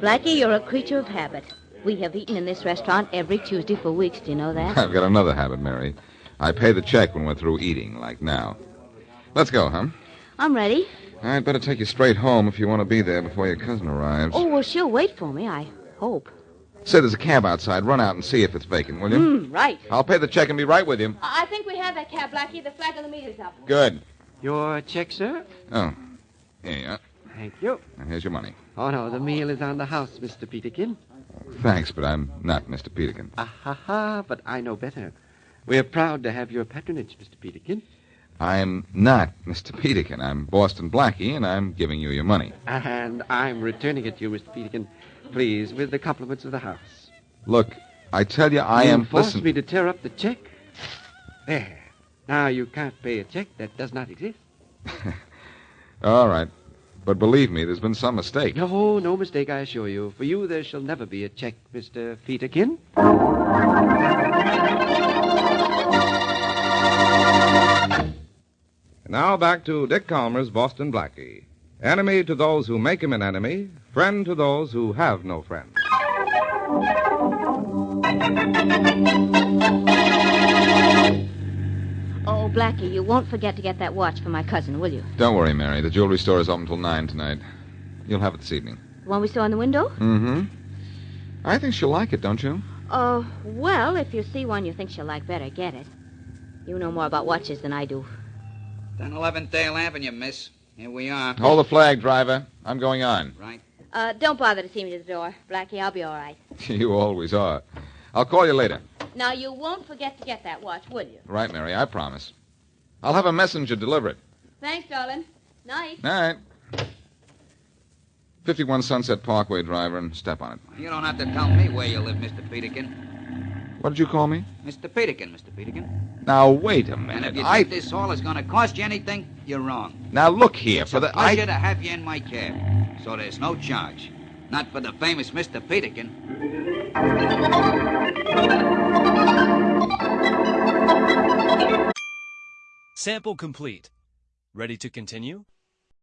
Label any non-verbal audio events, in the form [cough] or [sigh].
Blackie, you're a creature of habit. We have eaten in this restaurant every Tuesday for weeks. Do you know that? I've got another habit, Mary. I pay the check when we're through eating, like now. Let's go, huh? I'm ready. I'd better take you straight home if you want to be there before your cousin arrives. Oh, well, she'll wait for me, I hope. Say there's a cab outside. Run out and see if it's vacant, will you? Mm, right. I'll pay the check and be right with you. I think we have that cab, Blackie. The flag of the meter's up. Good. Your check, sir? Oh, here you are. Thank you. And Here's your money. Oh, no, the meal is on the house, Mr. Peterkin. Thanks, but I'm not Mr. Peterkin. Ah, ha, ha, but I know better. We're proud to have your patronage, Mr. Peterkin. I'm not Mr. Peterkin. I'm Boston Blackie, and I'm giving you your money. And I'm returning it to you, Mr. Peterkin, please, with the compliments of the house. Look, I tell you, I you am. forced Listen. me to tear up the check. There. Now you can't pay a check that does not exist. [laughs] All right. But believe me, there's been some mistake. No, no mistake, I assure you. For you, there shall never be a check, Mr. Peterkin. Now back to Dick Kollmar's Boston Blackie. Enemy to those who make him an enemy, friend to those who have no friend. Blackie, you won't forget to get that watch for my cousin, will you? Don't worry, Mary. The jewelry store is open till 9 tonight. You'll have it this evening. The one we saw in the window? Mm-hmm. I think she'll like it, don't you? Oh, well, if you see one you think she'll like better, get it. You know more about watches than I do. 10 11th Dale Avenue, miss. Here we are. Hold the flag, driver. I'm going on. Right. Uh, don't bother to see me to the door, Blackie. I'll be all right. [laughs] you always are. I'll call you later. Now, you won't forget to get that watch, will you? Right, Mary, I promise. I'll have a messenger deliver it. Thanks, darling. Night. Night. 51 Sunset Parkway, driver, and step on it. You don't have to tell me where you live, Mr. Peterkin. What did you call me? Mr. Peterkin, Mr. Peterkin. Now, wait a And minute. if you I... think this hall is going to cost you anything, you're wrong. Now, look here. It's for a the... pleasure I... to have you in my cab. So there's no charge. Not for the famous Mr. Peterkin. Sample complete. Ready to continue?